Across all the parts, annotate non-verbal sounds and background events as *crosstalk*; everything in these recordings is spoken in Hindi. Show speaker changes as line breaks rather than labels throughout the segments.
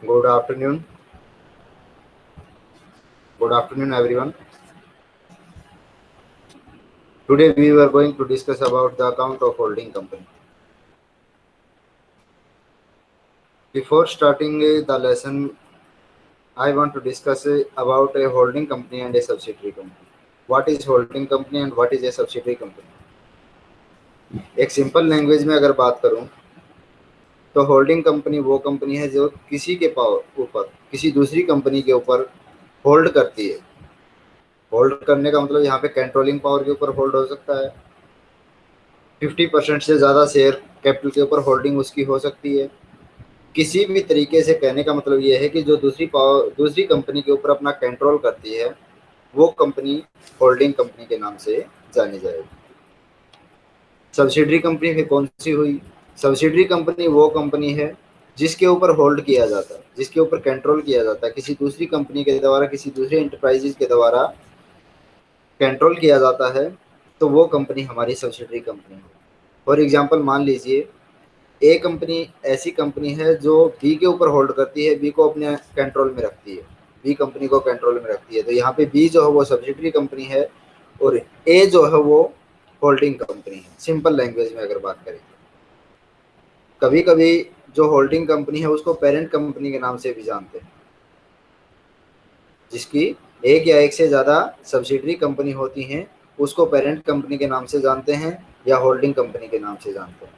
Good afternoon. Good afternoon, everyone. Today we were going to discuss about the account of holding company. Before starting uh, the lesson, I want to discuss uh, about a holding company and a subsidiary company. What is holding company and what is a subsidiary company? एक सिंपल लैंग्वेज में अगर बात करूँ तो होल्डिंग कंपनी वो कंपनी है जो किसी के ऊपर, किसी दूसरी कंपनी के ऊपर होल्ड करती है। होल्ड करने का मतलब यहाँ पे कंट्रोलिंग पावर के ऊपर होल्ड हो सकता है। फिफ्टी परसेंट से ज़्यादा शेयर कैपिटल के ऊपर होल्डिंग उसकी हो सकती है। किसी भी तरीके से कहने का मतलब ये है कि जो दूसरी पावर दूसरी कंपनी के ऊपर अपना कंट्रोल करती है, वो कंपनी होल्डिंग कंपनी के नाम से जानी जाएगी। सब्सिडरी कंपनी फिर कौन सी हुई? सब्सिडरी कंपनी वो कंपनी है, जिसके ऊपर होल्ड किया जाता है, जिसके ऊपर कंट्रोल किया जाता है। किसी दूसरी कंपनी के द्वारा, किसी दूसरे इंटरप्राइजेज के द्वारा कंट्रोल किया जाता है तो वो कंपनी हमारी सब्सिडरी कंपनी है। फॉर एग्जांपल मान लीजिए ए कंपनी ऐसी कंपनी है जो बी के ऊपर होल्ड करती है बी को अपने कंट्रोल में रखती है। बी कंपनी को कंट्रोल में रखती है। तो यहाँ पे बी जो है वो सब्सिडरी कंपनी है और ए जो है वो होल्डिंग कंपनी है। सिंपल लैंग्वेज में अगर बात करें कभी कभी जो होल्डिंग कंपनी है, उसको पेरेंट कंपनी के नाम से भी जानते हैं। जिसकी एक या एक से ज़्यादा सब्सिडरी कंपनी होती हैं, उसको पेरेंट कंपनी के नाम से जानते हैं या होल्डिंग कंपनी के नाम से जानते हैं।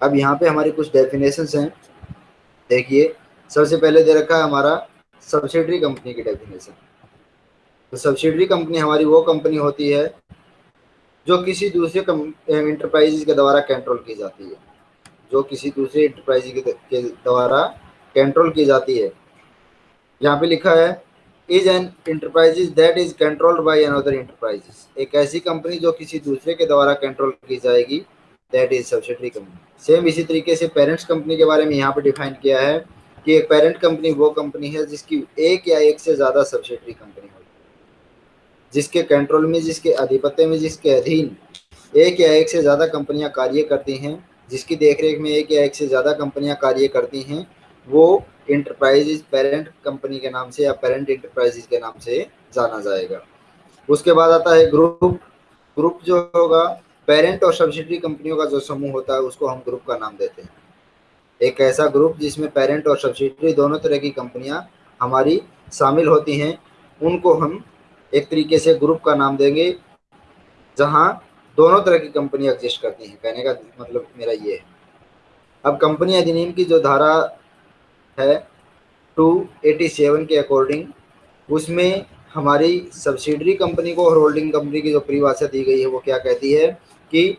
अब यहाँ पे हमारी कुछ डेफिनेशंस हैं। देखिए, सबसे पहले दे रखा है हमारा सब्सिडरी कंपनी की डेफिनेशन तो सब्सिडरी कंपनी हमारी वो कंपनी होती है, जो किसी दूसरे इंटरप्राइज के द्वारा कंट्रोल की जाती है। जो किसी दूसरे इंटरप्राइज के द्वारा कंट्रोल की जाती है। यहाँ पे लिखा है is an enterprises that is controlled by another enterprises एक ऐसी कंपनी जो किसी दूसरे के द्वारा कंट्रोल की जाएगी that is subsidiary company same इसी तरीके से पेरेंट्स कंपनी के बारे में यहाँ पे डिफाइन किया है कि एक पेरेंट कंपनी वो कंपनी है जिसकी एक या एक से ज़्यादा सब्सिडरी कंपनी हो। जिसके कंट्रोल में, जिसके आधिपत्य में, जिसके अधीन एक या एक से ज़्यादा कंपनियाँ कार्य करती हैं जिसकी देखरेख में एक या एक से ज़्यादा कंपनियाँ कार्य करती हैं, वो इंटरप्राइजेज पेरेंट कंपनी के नाम से या पेरेंट इंटरप्राइजेज के नाम से जाना जाएगा। उसके बाद आता है ग्रुप ग्रुप जो होगा पेरेंट और सब्सिडरी कंपनियों का जो समूह होता है, उसको हम ग्रुप का नाम देते हैं। एक ऐसा ग्रुप जिसमें पेरेंट और सब्सिडरी दोनों तरह की कंपनियाँ हमारी शामिल होती हैं, उनको हम एक तरीके से ग्रुप का नाम देंगे, जहाँ दोनों तरह की कंपनी एग्जिस्ट करती हैं। कहने का मतलब मेरा ये है। अब कंपनी अधिनियम की जो धारा है 287 के अकॉर्डिंग उसमें हमारी सब्सिडरी कंपनी को और होल्डिंग कंपनी की जो परिभाषा दी गई है, वो क्या कहती है कि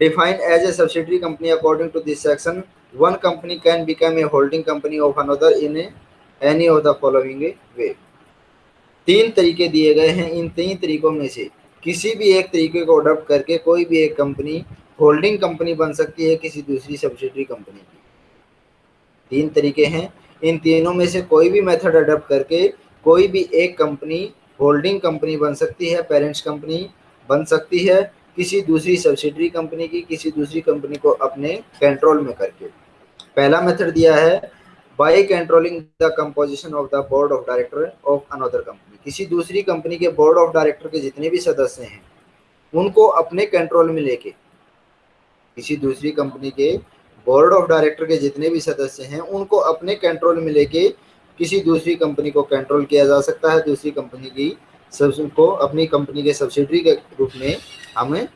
defined as a subsidiary company according to this section one company can become a holding company of another in any of the following way तीन तरीके दिए गए हैं इन तीन तरीकों में से। किसी भी एक तरीके को अडोप्ट करके कोई भी एक कंपनी होल्डिंग कंपनी बन सकती है किसी दूसरी सब्सिडरी कंपनी की। तीन तरीके हैं। इन तीनों में से कोई भी मेथड अडोप्ट करके कोई भी एक कंपनी होल्डिंग कंपनी बन सकती है पेरेंट्स कंपनी बन सकती है किसी दूसरी सब्सिडरी कंपनी की, किसी दूसरी कंपनी को अपने कंट्रोल में करके। पहला मेथड दिया है by controlling the composition of the board of director of another company किसी दूसरी कंपनी के बोर्ड ऑफ़ डायरेक्टर के जितने भी सदस्य हैं, उनको अपने कंट्रोल में लेके, किसी दूसरी कंपनी के बोर्ड ऑफ़ डायरेक्टर के जितने भी सदस्य हैं, उनको अपने कंट्रोल में लेके किसी दूसरी कंपनी को कंट्रोल किया जा सकता है। दूसरी कंपनी की सब, को अपनी कंपनी के सब्सिडरी के रूप में हमें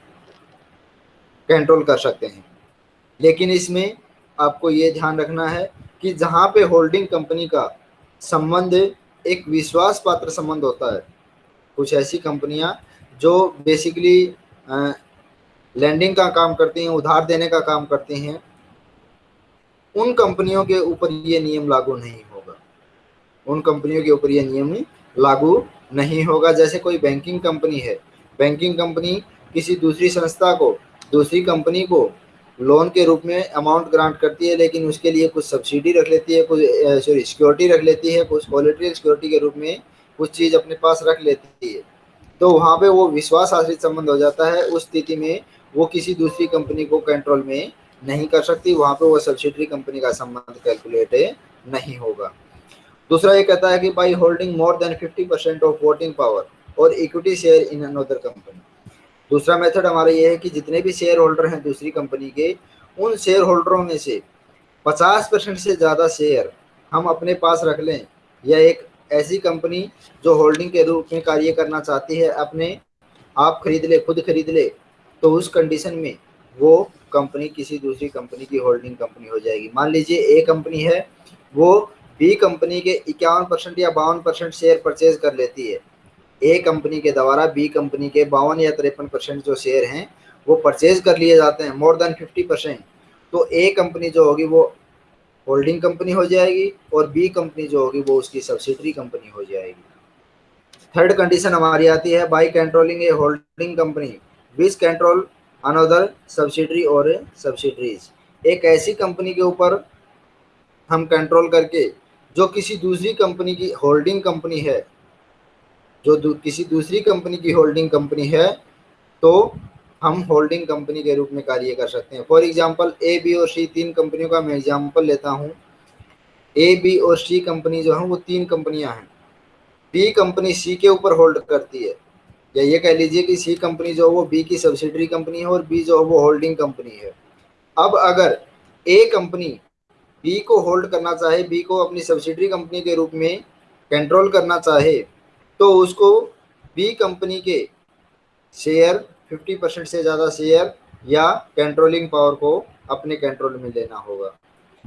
कंट्रोल कर सकते हैं। लेकिन इसमें आपको ये ध्यान रखना है कि जहाँ पे होल्डिंग कंपनी का संबंध एक विश्वास पात्र संबंध होता है। कुछ ऐसी कंपनियाँ जो बेसिकली लैंडिंग का काम करती हैं, उधार देने का काम करती हैं, उन कंपनियों के ऊपर ये नियम लागू नहीं होगा। उन कंपनियों के ऊपर ये नियम लागू नहीं होगा। जैसे कोई बैंकिंग कंपनी है बैंकिंग कंपनी किसी दूसरी संस्था को, दूसरी कंपनी को लोन के रूप में अमाउंट ग्रांट करती है, लेकिन उसके लिए कुछ सब्सिडी रख लेती है, कुछ सॉरी सिक्योरिटी रख लेती है, कुछ क्वालिटी सिक्योरिटी के रूप में कुछ चीज़ अपने पास रख लेती है। तो वहाँ पे वो विश्वास आश्रित संबंध हो जाता है, उस स्थिति में वो किसी दूसरी कंपनी को कंट्रोल में नहीं कर सकती, वहाँ पे वो सब्सिडरी कंपनी का संबंध कैलकुलेट नहीं होगा। दूसरा ये कहता है कि by holding more than 50 percent of voting power और equity share in another company दूसरा मेथड हमारा ये है कि जितने भी शेयर होल्डर हैं दूसरी कंपनी के, उन शेयर होल्डरों में से 50 परसेंट से ज़्यादा शेयर हम अपने पास रख लें या एक ऐसी कंपनी जो होल्डिंग के रूप में कार्य करना चाहती है, अपने आप खरीद ले, खुद खरीद ले तो उस कंडीशन में वो कंपनी किसी दूसरी कंपनी की होल्डिंग कंपनी हो जाएगी। मान लीजिए ए कंपनी है, वो बी कंपनी के इक्यावन परसेंट या बावन परसेंट शेयर परचेज कर लेती है। ए कंपनी के द्वारा बी कंपनी के बावन या तिरपन परसेंट जो शेयर हैं, वो परचेज कर लिए जाते हैं मोर देन फिफ्टी परसेंट तो ए कंपनी जो होगी, वो होल्डिंग कंपनी हो जाएगी और बी कंपनी जो होगी, वो उसकी सब्सिडरी कंपनी हो जाएगी. थर्ड कंडीशन हमारी आती है by controlling a holding company which control another subsidiary और सब्सिडरीज एक ऐसी कंपनी के ऊपर हम कंट्रोल करके, जो किसी दूसरी कंपनी की होल्डिंग कंपनी है जो दू, किसी दूसरी कंपनी की होल्डिंग कंपनी है तो हम होल्डिंग कंपनी के रूप में कार्य कर सकते हैं। फॉर एग्जांपल ए बी और सी तीन कंपनियों का मैं एग्जांपल लेता हूँ। ए बी और सी कंपनी जो है वो तीन कंपनियाँ हैं। बी कंपनी सी के ऊपर होल्ड करती है। या ये कह लीजिए कि सी कंपनी जो है वो बी की सब्सिडरी कंपनी है और बी जो है वो होल्डिंग कंपनी है। अब अगर ए कंपनी बी को होल्ड करना चाहे बी को अपनी सब्सिडरी कंपनी के रूप में कंट्रोल करना चाहे तो उसको बी कंपनी के शेयर 50 परसेंट से ज़्यादा शेयर या कंट्रोलिंग पावर को अपने कंट्रोल में लेना होगा।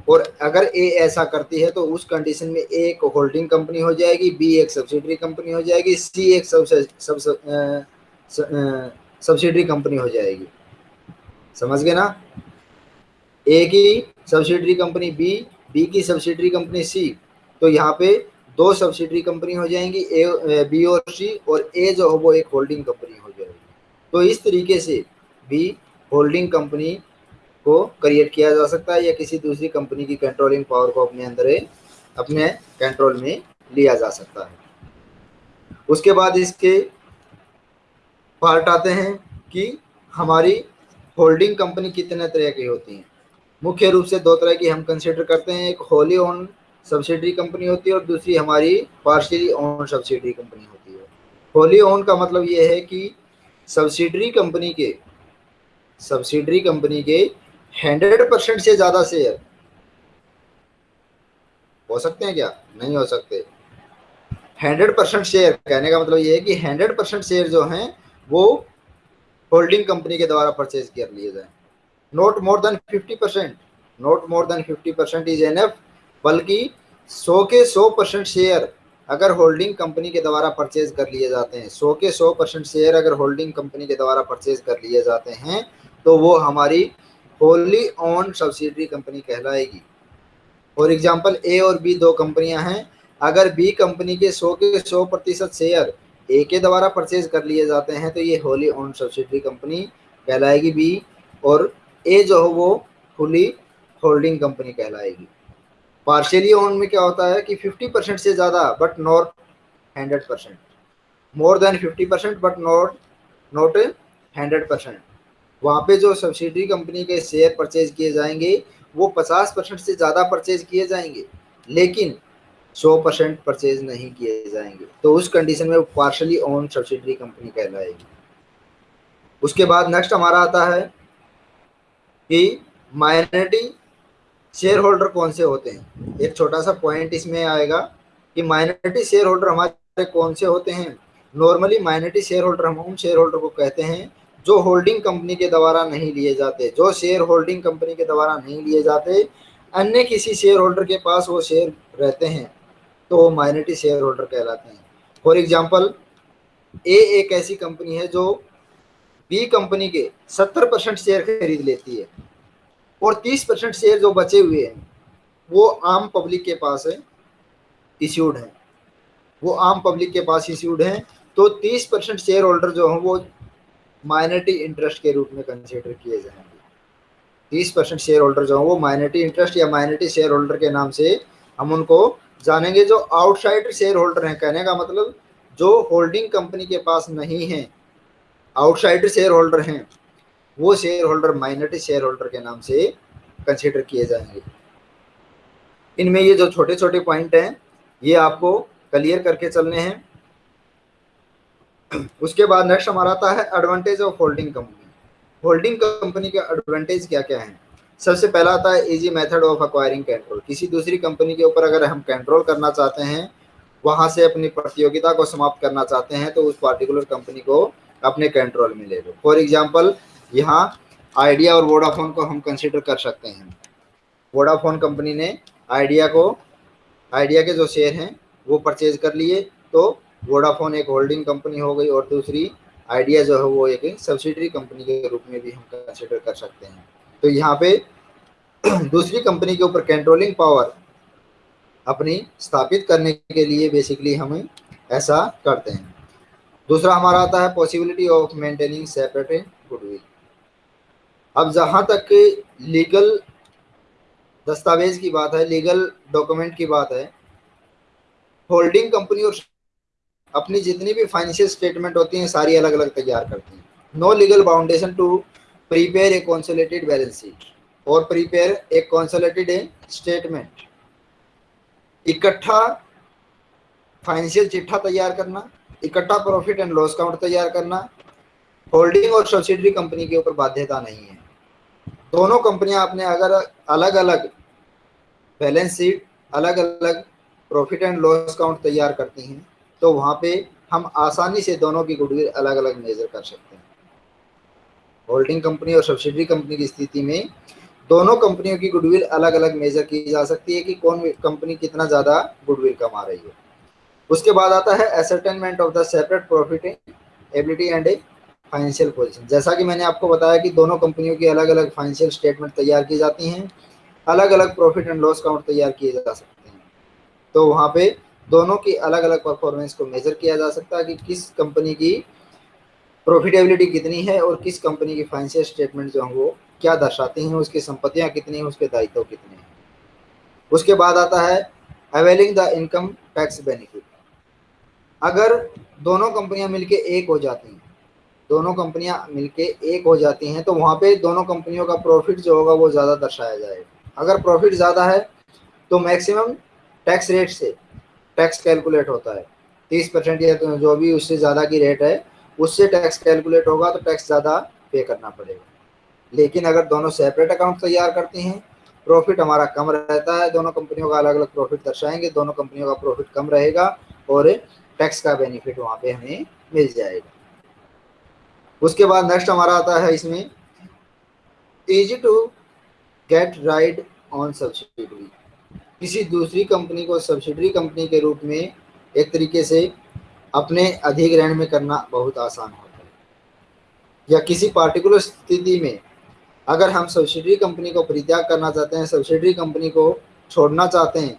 और अगर ए ऐसा करती है तो उस कंडीशन में ए एक होल्डिंग कंपनी हो जाएगी बी एक सब्सिडरी कंपनी हो जाएगी सी एक सब सब सब्सिडरी कंपनी हो जाएगी। समझ गए ना? ए की सब्सिडरी कंपनी बी बी की सब्सिडरी कंपनी सी तो यहाँ पे दो सब्सिडरी कंपनी हो जाएँगी ए बी और सी और ए जो हो वो एक होल्डिंग कंपनी हो जाएगी। तो इस तरीके से भी होल्डिंग कंपनी को क्रिएट किया जा सकता है या किसी दूसरी कंपनी की कंट्रोलिंग पावर को अपने अंदर, अपने कंट्रोल में लिया जा सकता है। उसके बाद इसके पार्ट आते हैं कि हमारी होल्डिंग कंपनी कितने तरह की होती हैं। मुख्य रूप से दो तरह की हम कंसिडर करते हैं, एक होली ओन सब्सिडरी कंपनी होती है और दूसरी हमारी पार्शियली ओन सब्सिडरी कंपनी होती है। होली ओन का मतलब ये है कि सब्सिडरी कंपनी के सब्सिडरी कंपनी के हंड्रेड परसेंट से ज़्यादा शेयर हो सकते हैं क्या? नहीं हो सकते। हंड्रेड परसेंट शेयर कहने का मतलब ये है कि हंड्रेड परसेंट शेयर जो हैं, वो होल्डिंग कंपनी के द्वारा परचेज कर लिए जाए not more than fifty percent not more than fifty percent is an F बल्कि सौ के सौ परसेंट शेयर अगर होल्डिंग कंपनी के द्वारा परचेज कर लिए जाते हैं, सौ के सौ परसेंट शेयर अगर होल्डिंग कंपनी के द्वारा परचेज कर लिए जाते हैं तो वो हमारी होली ऑन सब्सिडरी कंपनी कहलाएगी। फॉर एग्ज़ाम्पल ए और बी दो कंपनियाँ हैं। अगर बी कंपनी के सौ के सौ प्रतिशत शेयर ए के द्वारा परचेज कर लिए जाते हैं तो ये होली ऑन सब्सिडरी कंपनी कहलाएगी बी और ए जो हो वो फुली होल्डिंग कंपनी कहलाएगी। पार्शियली ओन में क्या होता है कि 50 परसेंट से ज़्यादा but not hundred percent more than 50 percent but not not hundred percent वहाँ पे जो सब्सिडी कंपनी के शेयर परचेज किए जाएँगे, वो 50 परसेंट से ज़्यादा परचेज किए जाएँगे, लेकिन 100 परसेंट परचेज नहीं किए जाएँगे। तो उस कंडीशन में वो पार्शली ओन सब्सिडरी कंपनी कहलाएगी। उसके बाद नेक्स्ट हमारा आता है कि माइनॉरिटी शेयर होल्डर कौन से होते हैं? एक छोटा सा पॉइंट इसमें आएगा कि माइनॉरिटी शेयर होल्डर हमारे कौन से होते हैं? नॉर्मली माइनॉरिटी शेयर होल्डर हम उन शेयर होल्डर को कहते हैं जो होल्डिंग कंपनी के द्वारा नहीं लिए जाते, जो शेयर होल्डिंग कंपनी के द्वारा नहीं लिए जाते, अन्य किसी शेयर होल्डर के पास वो शेयर रहते हैं तो वो माइनॉरिटी शेयर होल्डर कहलाते हैं। फॉर एग्ज़ाम्पल ए एक ऐसी कंपनी है जो बी कंपनी के सत्तर परसेंट शेयर खरीद लेती है। और तीस परसेंट शेयर जो बचे हुए हैं, वो आम पब्लिक के पास है इश्यूड है। वो आम पब्लिक के पास इश्यूड हैं तो तीस परसेंट शेयर होल्डर जो हैं, वो माइनॉरिटी इंटरेस्ट के रूप में कंसिडर किए जाएँगे। तीस परसेंट शेयर होल्डर जो हैं, वो माइनॉरिटी इंटरेस्ट या माइनॉरिटी शेयर होल्डर के नाम से हम उनको जानेंगे। जो आउटसाइड शेयर होल्डर हैं, कहने का मतलब जो होल्डिंग कंपनी के पास नहीं है आउटसाइडर शेयर होल्डर हैं वो share holder minority share holder के नाम से कंसिडर किए जाएँगे। इनमें ये जो छोटे छोटे पॉइंट हैं, ये आपको क्लियर करके चलने हैं। उसके बाद नेक्स्ट हमारा आता है advantage of holding company holding company के एडवांटेज क्या क्या हैं? सबसे पहला आता है easy method of acquiring control किसी दूसरी कंपनी के ऊपर अगर हम कंट्रोल करना चाहते हैं, वहाँ से अपनी प्रतियोगिता को समाप्त करना चाहते हैं तो उस पार्टिकुलर कंपनी को अपने कंट्रोल में ले लो। फॉर एग्ज़ाम्पल यहाँ आइडिया और वोडाफोन को हम कंसिडर कर सकते हैं। वोडाफोन कंपनी ने आइडिया को, आइडिया के जो शेयर हैं, वो परचेज कर लिए तो वोडाफोन एक होल्डिंग कंपनी हो गई और दूसरी आइडिया जो है वो एक सब्सिडरी कंपनी के रूप में भी हम कंसिडर कर सकते हैं। तो यहाँ पे *clears throat* दूसरी कंपनी के ऊपर कंट्रोलिंग पावर अपनी स्थापित करने के लिए बेसिकली हम ऐसा करते हैं। दूसरा हमारा आता है possibility of maintaining separate goodwill अब जहाँ तक लीगल दस्तावेज़ की बात है लीगल डॉक्यूमेंट की बात है होल्डिंग कंपनी और अपनी जितनी भी फाइनेंशियल स्टेटमेंट होती हैं, सारी अलग अलग तैयार करती हैं। No legal boundation to prepare a consolidated balance sheet और prepare a consolidated a statement इकट्ठा फाइनेंशियल चिट्ठा तैयार करना, इकट्ठा प्रॉफिट एंड लॉस काउंट तैयार करना होल्डिंग और सब्सिडरी कंपनी के ऊपर बाध्यता नहीं है। दोनों कंपनियाँ अपने अगर अलग अलग बैलेंस शीट अलग अलग प्रॉफिट एंड लॉस काउंट तैयार करती हैं तो वहाँ पे हम आसानी से दोनों की गुडविल अलग अलग मेजर कर सकते हैं। होल्डिंग कंपनी और सब्सिडरी कंपनी की स्थिति में दोनों कंपनियों की गुडविल अलग अलग मेजर की जा सकती है कि कौन कंपनी कितना ज़्यादा गुडविल कमा रही है। उसके बाद आता है ascertainment of the separate profit ability and financial position जैसा कि मैंने आपको बताया कि दोनों कंपनियों की अलग अलग फाइनेंशियल स्टेटमेंट तैयार की जाती हैं अलग अलग प्रॉफिट एंड लॉस काउंट तैयार किए जा सकते हैं। तो वहाँ पे दोनों की अलग अलग परफॉर्मेंस को मेजर किया जा सकता है कि किस कंपनी की प्रॉफिटेबिलिटी कितनी है और किस कंपनी की फाइनेंशियल स्टेटमेंट जो हैं वो क्या दर्शाती हैं, उसकी संपत्तियाँ कितनी हैं, उसके दायित्व कितने हैं। उसके बाद आता है availing the income tax benefit अगर दोनों कंपनियाँ मिलकर एक हो जाती हैं दोनों कंपनियाँ मिलके एक हो जाती हैं तो वहाँ पे दोनों कंपनियों का प्रॉफिट जो होगा वो ज़्यादा दर्शाया जाएगा। अगर प्रॉफिट ज़्यादा है तो मैक्सिमम टैक्स रेट से टैक्स कैलकुलेट होता है। तीस परसेंट या तो जो भी उससे ज़्यादा की रेट है, उससे टैक्स कैलकुलेट होगा तो टैक्स ज़्यादा पे करना पड़ेगा। लेकिन अगर दोनों सेपरेट अकाउंट तैयार करती हैं प्रॉफिट हमारा कम रहता है, दोनों कंपनियों का अलग अलग प्रॉफिट दर्शाएँगे, दोनों कंपनियों का प्रॉफिट कम रहेगा और टैक्स का बेनिफिट वहाँ पे हमें मिल जाएगा। उसके बाद नेक्स्ट हमारा आता है इसमें easy to get ride on subsidy किसी दूसरी कंपनी को सब्सिडरी कंपनी के रूप में एक तरीके से अपने अधिग्रहण में करना बहुत आसान होता है। या किसी पार्टिकुलर स्थिति में अगर हम सब्सिडरी कंपनी को परित्याग करना चाहते हैं सब्सिडरी कंपनी को छोड़ना चाहते हैं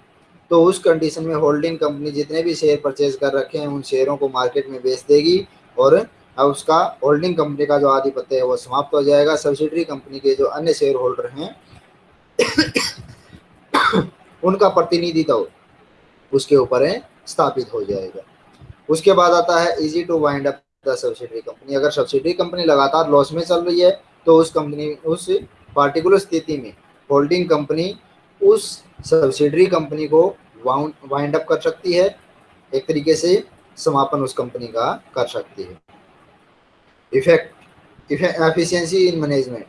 तो उस कंडीशन में होल्डिंग कंपनी जितने भी शेयर परचेज कर रखे हैं, उन शेयरों को मार्केट में बेच देगी और अब उसका होल्डिंग कंपनी का जो आधिपत्य है वो समाप्त हो जाएगा। सब्सिडरी कंपनी के जो अन्य शेयर होल्डर हैं, उनका प्रतिनिधित्व उसके ऊपर स्थापित हो जाएगा। उसके बाद आता है easy to wind up the subsidiary company अगर सब्सिडरी कंपनी लगातार लॉस में चल रही है तो उस कंपनी उस पार्टिकुलर स्थिति में होल्डिंग कंपनी उस सब्सिडरी कंपनी को वाउंड वाइंड अप कर सकती है। एक तरीके से समापन उस कंपनी का कर सकती है। Effect efficiency in management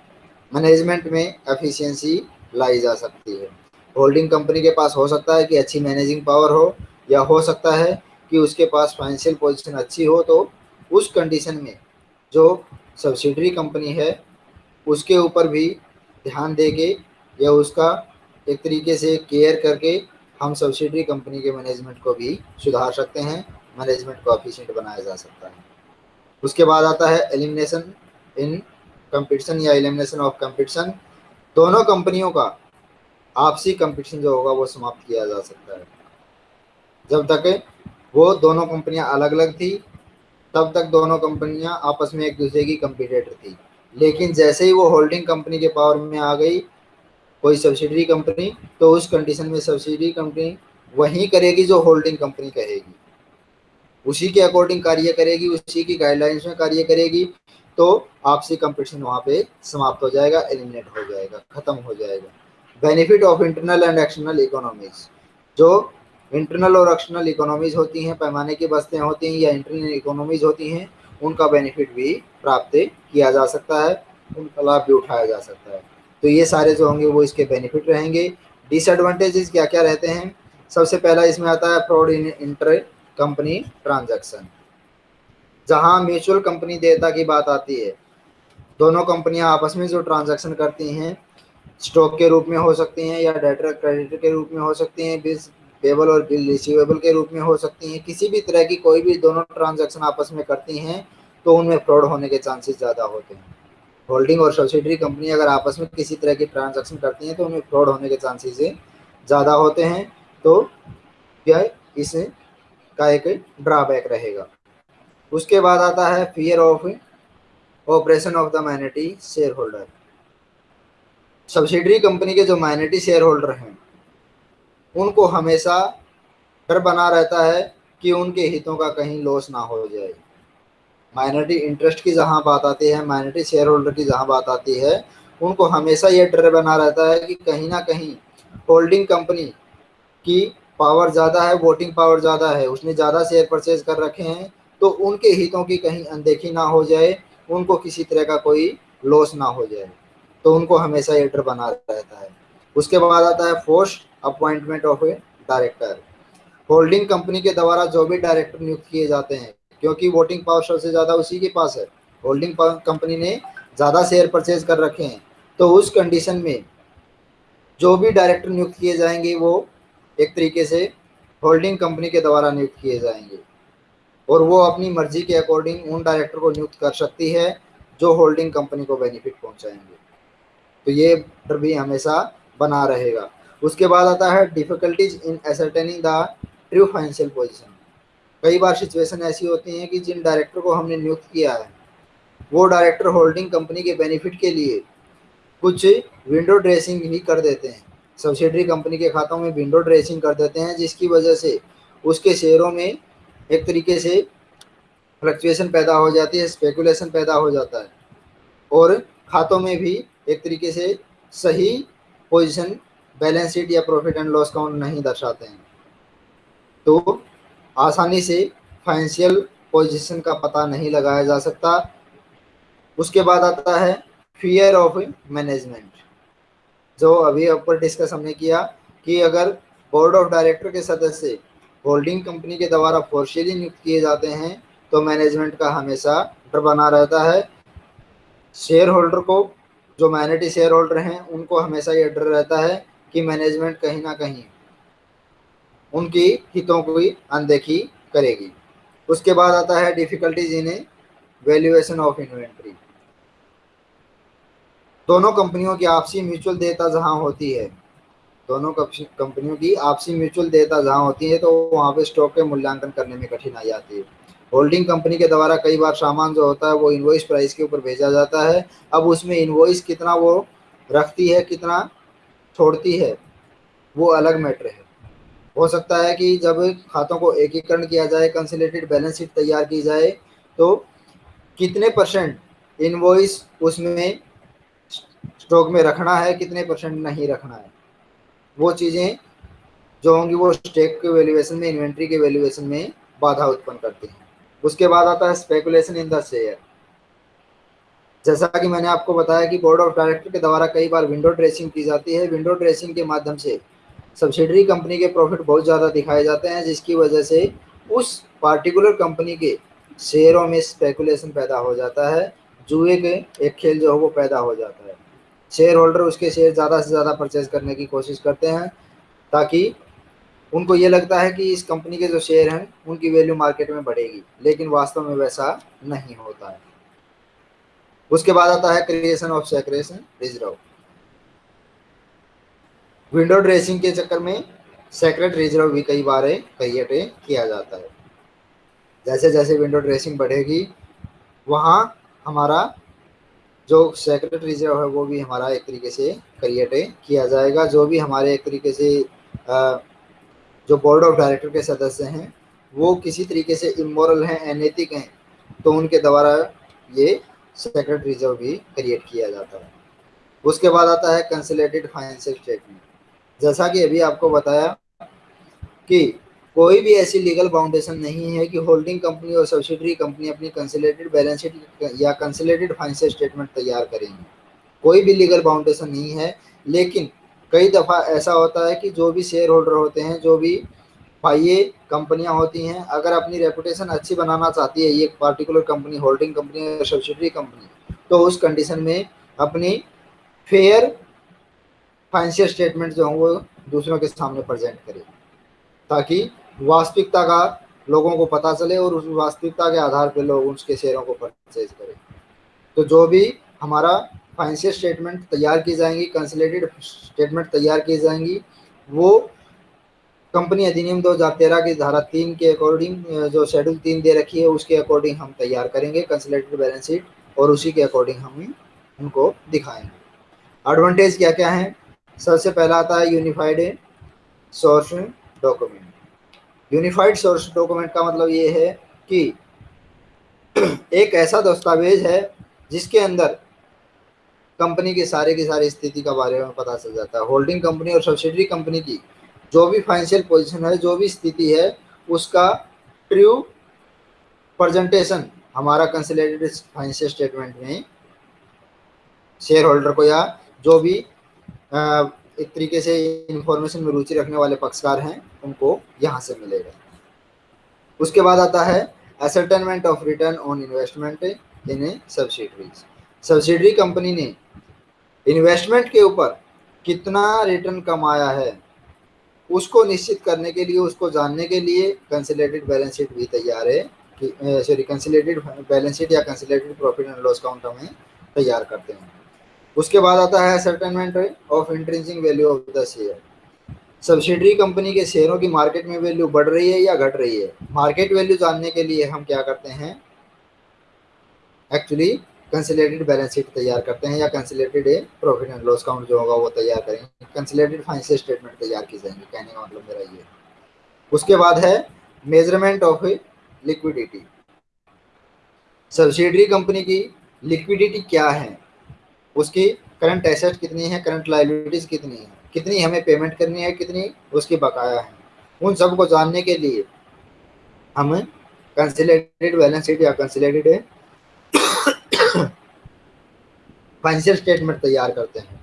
management में एफिशिएंसी लाई जा सकती है। होल्डिंग कंपनी के पास हो सकता है कि अच्छी मैनेजिंग पावर हो, या हो सकता है कि उसके पास फाइनेंशियल पोजीशन अच्छी हो तो उस कंडीशन में जो सब्सिडरी कंपनी है, उसके ऊपर भी ध्यान दे के या उसका एक तरीके से केयर करके हम सब्सिडरी कंपनी के मैनेजमेंट को भी सुधार सकते हैं मैनेजमेंट को एफिशिएंट बनाया जा सकता है। उसके बाद आता है एलिमिनेशन इन कंपटीशन या एलिमिनेशन ऑफ़ कंपटीशन दोनों कंपनियों का आपसी कंपटीशन जो होगा वो समाप्त किया जा सकता है। जब तक वो दोनों कंपनियाँ अलग अलग थी, तब तक दोनों कंपनियाँ आपस में एक दूसरे की कंपटीटर थी। लेकिन जैसे ही वो होल्डिंग कंपनी के पावर में आ गई, कोई सब्सिडरी कंपनी तो उस कंडीशन में सब्सिडरी कंपनी वही करेगी जो होल्डिंग कंपनी कहेगी। उसी के अकॉर्डिंग कार्य करेगी, उसी की गाइडलाइंस में कार्य करेगी तो आपसी कंपटीशन वहाँ पे समाप्त हो जाएगा एलिमिनेट हो जाएगा, खत्म हो जाएगा। Benefit of internal and external economies जो इंटरनल और एक्सटर्नल इकोनॉमीज होती हैं, पैमाने की बस्तें होती हैं या इंटरनल इकोनॉमीज होती हैं, उनका बेनिफिट भी प्राप्त किया जा सकता है उनका लाभ भी उठाया जा सकता है। तो ये सारे जो होंगे वो इसके बेनिफिट रहेंगे। डिसएडवांटेजेस क्या क्या रहते हैं? सबसे पहला इसमें आता है fraud in inter company transaction जहाँ म्यूचुअल कंपनी देयता की बात आती है, दोनों कंपनियाँ आपस में जो ट्रांजैक्शन करती हैं स्टॉक के रूप में हो सकती हैं या डेटर क्रेडिट के रूप में हो सकती हैं बिल पेबल और बिल रिसीवेबल के रूप में हो सकती हैं, किसी भी तरह की कोई भी दोनों ट्रांजैक्शन आपस में करती हैं तो उनमें फ्रॉड होने के चांसेस ज़्यादा होते हैं। होल्डिंग और सब्सिडरी कंपनी अगर आपस में किसी तरह की ट्रांजैक्शन करती हैं तो उनमें फ्रॉड होने के चांसेस ज़्यादा होते हैं तो क्या इस का एक ड्रॉबैक रहेगा। उसके बाद आता है fear of operation of the minority share holder subsidiary company के जो माइनॉरिटी शेयर होल्डर हैं, उनको हमेशा डर बना रहता है कि उनके हितों का कहीं लॉस ना हो जाए। माइनॉरिटी इंटरेस्ट की जहाँ बात आती है माइनॉरिटी शेयर होल्डर की जहाँ बात आती है, उनको हमेशा ये डर बना रहता है कि कहीं ना कहीं होल्डिंग कंपनी की पावर ज़्यादा है वोटिंग पावर ज़्यादा है, उसने ज़्यादा शेयर परचेज कर रखे हैं तो उनके हितों की कहीं अनदेखी ना हो जाए, उनको किसी तरह का कोई लॉस ना हो जाए तो उनको हमेशा ये डर बना रहता है। उसके बाद आता है post appointment of a director holding company के द्वारा जो भी डायरेक्टर नियुक्त किए जाते हैं, क्योंकि वोटिंग पावर सबसे ज़्यादा उसी के पास है। होल्डिंग कंपनी ने ज़्यादा शेयर परचेज कर रखे हैं तो उस कंडीशन में जो भी डायरेक्टर नियुक्त किए जाएँगे, वो एक तरीके से होल्डिंग कंपनी के द्वारा नियुक्त किए जाएँगे। और वो अपनी मर्ज़ी के अकॉर्डिंग उन डायरेक्टर को नियुक्त कर सकती है, जो होल्डिंग कंपनी को बेनिफिट पहुंचाएँगे। तो ये डर भी हमेशा बना रहेगा। उसके बाद आता है difficulties in ascertaining the true financial position कई बार सिचुएशन ऐसी होती हैं कि जिन डायरेक्टर को हमने नियुक्त किया है, वो डायरेक्टर होल्डिंग कंपनी के बेनिफिट के लिए कुछ विंडो ड्रेसिंग भी कर देते हैं। सब्सिडरी कंपनी के खातों में विंडो ड्रेसिंग कर देते हैं, जिसकी वजह से उसके शेयरों में एक तरीके से फ्लक्चुएशन पैदा हो जाती है स्पेकुलेशन पैदा हो जाता है। और खातों में भी एक तरीके से सही पोजीशन बैलेंस शीट या प्रॉफिट एंड लॉस काउंट नहीं दर्शाते हैं। तो आसानी से फाइनेंशियल पोजीशन का पता नहीं लगाया जा सकता। उसके बाद आता है फियर ऑफ़ मैनेजमेंट जो अभी ऊपर डिस्कस हमने किया कि अगर बोर्ड ऑफ़ डायरेक्टर के सदस्य होल्डिंग कंपनी के द्वारा फोर्शियली नियुक्त किए जाते हैं तो मैनेजमेंट का हमेशा डर बना रहता है। शेयर होल्डर को, जो माइनॉरिटी शेयर होल्डर हैं, उनको हमेशा ये डर रहता है कि मैनेजमेंट कहीं ना कहीं उनकी हितों को की अनदेखी करेगी। उसके बाद आता है difficulties in valuation of inventory दोनों कंपनियों की आपसी म्यूचुअल देता जहाँ होती है। दोनों कंपनियों की आपसी म्यूचुअल देता जहाँ होती है तो वहाँ पे स्टॉक के मूल्यांकन करने में कठिनाई आती है। होल्डिंग कंपनी के द्वारा कई बार सामान जो होता है, वो इन्वॉइस प्राइस के ऊपर भेजा जाता है। अब उसमें इन्वॉइस कितना वो रखती है, कितना छोड़ती है, वो अलग मैटर है। हो सकता है कि जब खातों को एकीकरण किया जाए कंसिलेटेड बैलेंस शीट तैयार की जाए तो कितने परसेंट इन्वॉइस उसमें स्टॉक में रखना है, कितने परसेंट नहीं रखना है। वो चीज़ें जो होंगी, वो स्टेक के वैल्यूएशन में इन्वेंट्री के वैल्यूएशन में बाधा उत्पन्न करती हैं। उसके बाद आता है स्पेकुलेशन इन द शेयर जैसा कि मैंने आपको बताया कि बोर्ड ऑफ़ डायरेक्टर के द्वारा कई बार विंडो ड्रेसिंग की जाती है। विंडो ड्रेसिंग के माध्यम से सब्सिडरी कंपनी के प्रॉफिट बहुत ज़्यादा दिखाए जाते हैं, जिसकी वजह से उस पार्टिकुलर कंपनी के शेयरों में स्पेकुलेशन पैदा हो जाता है। जुए के एक खेल जो है, वो पैदा हो जाता है। शेयर होल्डर उसके शेयर ज़्यादा से ज़्यादा परचेज करने की कोशिश करते हैं, ताकि उनको ये लगता है कि इस कंपनी के जो शेयर हैं, उनकी वैल्यू मार्केट में बढ़ेगी, लेकिन वास्तव में वैसा नहीं होता है। उसके बाद आता है creation of secretion reserve window dressing के चक्कर में सेक्रेट रिज़र्व भी कई बार क्रिएट किया जाता है। जैसे जैसे विंडो ड्रेसिंग बढ़ेगी, वहाँ हमारा जो सेक्रेट रिज़र्व है, वो भी हमारा एक तरीके से क्रिएट किया जाएगा। जो भी हमारे एक तरीके से जो बोर्ड ऑफ़ डायरेक्टर के सदस्य हैं, वो किसी तरीके से इमोरल हैं अनैतिक हैं तो उनके द्वारा ये सेक्रेट रिज़र्व भी क्रिएट किया जाता है। उसके बाद आता है कंसलेटेड फाइनेंशियल स्टेटमेंट जैसा कि अभी आपको बताया कि कोई भी ऐसी लीगल फाउंडेशन नहीं है कि होल्डिंग कंपनी और सब्सिडरी कंपनी अपनी कंसिलेटेड बैलेंस शीट या कंसिलेटेड फाइनेंशियल स्टेटमेंट तैयार करेंगी। कोई भी लीगल फाउंडेशन नहीं है, लेकिन कई दफ़ा ऐसा होता है कि जो भी शेयर होल्डर होते हैं, जो भी ये कंपनियाँ होती हैं, अगर अपनी रेपुटेशन अच्छी बनाना चाहती है, ये पार्टिकुलर कंपनी होल्डिंग कंपनी या सब्सिडरी कंपनी तो उस कंडीशन में अपनी फेयर फाइनेंशियल स्टेटमेंट जो है, वो दूसरों के सामने प्रजेंट करे, ताकि वास्तविकता का लोगों को पता चले और उस वास्तविकता के आधार पर लोग उसके शेयरों को परचेज करें। तो जो भी हमारा फाइनेंशियल स्टेटमेंट तैयार की जाएँगी कंसलेटेड स्टेटमेंट तैयार की जाएँगी, वो कंपनी अधिनियम 2013 की धारा तीन के अकॉर्डिंग जो शेड्यूल तीन दे रखी है, उसके अकॉर्डिंग हम तैयार करेंगे कंसलेटेड बैलेंस शीट और उसी के अकॉर्डिंग हम उनको दिखाएँगे। एडवांटेज क्या क्या है? सबसे पहला आता है unified source document unified source document का मतलब ये है कि *clears throat* एक ऐसा दस्तावेज़ है जिसके अंदर कंपनी के सारे की सारी स्थिति का बारे में पता चल जाता है। होल्डिंग कंपनी और सब्सिडरी कंपनी की जो भी फाइनेंशियल पोजीशन है, जो भी स्थिति है, उसका ट्रू प्रजेंटेशन हमारा कंसलेटेड फाइनेंशियल स्टेटमेंट में शेयर होल्डर को या जो भी एक तरीके से इंफॉर्मेशन में रुचि रखने वाले पक्षकार हैं, उनको यहाँ से मिलेगा। उसके बाद आता है ascertainment of return on investment in a subsidiaries subsidiary company ने इन्वेस्टमेंट के ऊपर कितना रिटर्न कमाया है, उसको निश्चित करने के लिए, उसको जानने के लिए कंसिलेटेड बैलेंस शीट भी तैयार है सॉरी कंसिलेटेड बैलेंस शीट या consolidated profit and loss count हमें तैयार करते हैं। उसके बाद आता है ascertainment of intrinsic value of the share subsidiary company के शेयरों की मार्केट में वैल्यू बढ़ रही है या घट रही है? मार्केट वैल्यू जानने के लिए हम क्या करते हैं? एक्चुअली कंसिलेटेड बैलेंस शीट तैयार करते हैं या consolidated profit and loss count जो होगा वो तैयार करेंगे। कंसिलेटेड फाइनेंशियल स्टेटमेंट तैयार की जाएँगे। कहने का मतलब मेरा ये उसके बाद है measurement of liquidity subsidiary company की लिक्विडिटी क्या है? उसकी करंट एसेट कितनी है करंट लाइबिलिटीज कितनी है, कितनी हमें पेमेंट करनी है, कितनी उसकी बकाया है। उन सबको जानने के लिए हम कंसिलेटेड बैलेंस शीट या कंसिलेटेड फाइनेंशियल स्टेटमेंट तैयार करते हैं।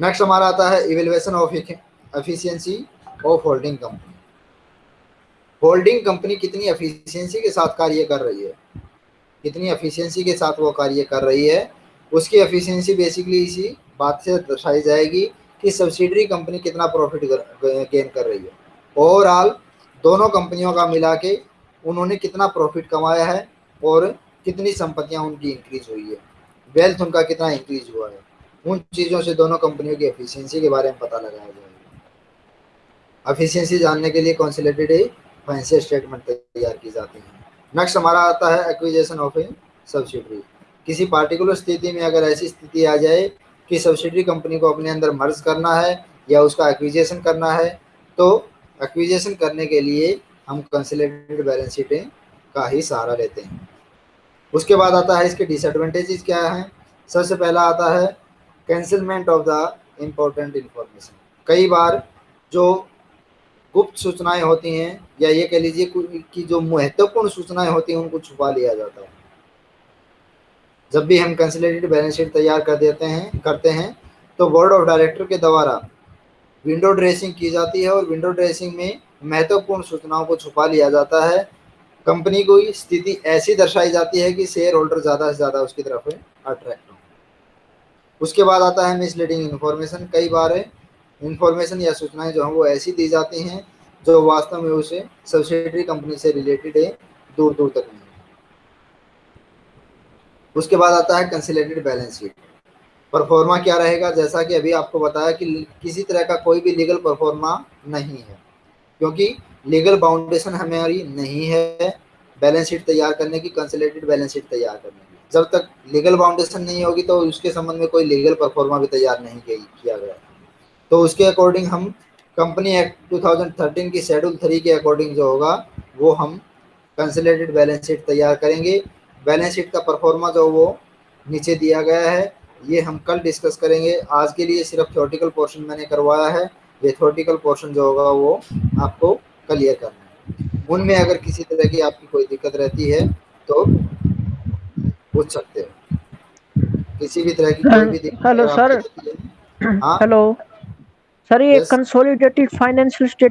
नेक्स्ट हमारा आता है evaluation of efficiency of holding company holding company कितनी एफिशिएंसी के साथ कार्य कर रही है? कितनी एफिशिएंसी के साथ वो कार्य कर रही है? उसकी एफिशिएंसी बेसिकली इसी बात से दर्शाई जाएगी कि सब्सिडरी कंपनी कितना प्रॉफिट गेन कर रही है। ओवरऑल दोनों कंपनियों का मिला के उन्होंने कितना प्रॉफिट कमाया है और कितनी संपत्तियाँ उनकी इंक्रीज हुई है। वेल्थ उनका कितना इंक्रीज हुआ है। उन चीज़ों से दोनों कंपनियों की एफिशिएंसी के बारे में पता लगाया जाएगा। एफिशिएंसी जानने के लिए कॉन्सिलेटेड फाइनेंशियल स्टेटमेंट तैयार की जाती है। नेक्स्ट हमारा आता है एक्विजेशन ऑफ़ ए सब्सिडरी किसी पार्टिकुलर स्थिति में अगर ऐसी स्थिति आ जाए कि सब्सिडरी कंपनी को अपने अंदर मर्ज करना है या उसका एक्विजेशन करना है तो एक्विजेशन करने के लिए हम कंसिलेटेड बैलेंस शीटें का ही सहारा लेते हैं। उसके बाद आता है इसके डिसएडवांटेजेस क्या हैं? सबसे पहला आता है concealment of the important information कई बार जो गुप्त सूचनाएँ होती हैं या ये कह लीजिए कि जो महत्वपूर्ण सूचनाएँ होती हैं, उनको छुपा लिया जाता है। जब भी हम कंसिलेटेड बैलेंस शीट तैयार कर देते हैं, करते हैं तो बोर्ड ऑफ़ डायरेक्टर के द्वारा विंडो ड्रेसिंग की जाती है और विंडो ड्रेसिंग में महत्वपूर्ण सूचनाओं को छुपा लिया जाता है। कंपनी को स्थिति ऐसी दर्शाई जाती है कि शेयर होल्डर ज़्यादा से ज़्यादा उसकी तरफ़ अट्रैक्ट हो। उसके बाद आता है मिसलीडिंग इन्फॉर्मेशन कई बार इन्फॉर्मेशन या सूचनाएँ जो हैं वो ऐसी दी जाती हैं जो वास्तव में उसे सब्सिडरी कंपनी से रिलेटेड है दूर दूर तक नहीं। उसके बाद आता है कंसिलेटेड बैलेंस शीट परफॉर्मा क्या रहेगा? जैसा कि अभी आपको बताया कि किसी तरह का कोई भी लीगल परफॉर्मा नहीं है, क्योंकि लीगल बाउंडेशन हमारी नहीं है बैलेंस शीट तैयार करने की कंसिलेटेड बैलेंस शीट तैयार करने की। जब तक लीगल बाउंडेशन नहीं होगी तो उसके संबंध में कोई लीगल परफॉर्मा भी तैयार नहीं किया गया। तो उसके अकॉर्डिंग हम कंपनी एक्ट 2013 की शेड्यूल थ्री के अकॉर्डिंग जो होगा, वो हम कंसिलेटेड बैलेंस शीट तैयार करेंगे। बैलेंस शीट का परफॉर्मा जो वो नीचे दिया गया है ये हम कल डिस्कस करेंगे। आज के लिए सिर्फ़ थ्योरेटिकल पोर्शन मैंने करवाया है। वेथोटिकल पोर्शन जो होगा वो आपको क्लियर करना है। उनमें अगर किसी तरह की आपकी कोई दिक्कत रहती है तो पूछ सकते हो। किसी भी तरह की कोई भी दिक्कत
हेलो सर हेलो सर ये कंसोलिडेटेड फाइनेंशियल स्टेट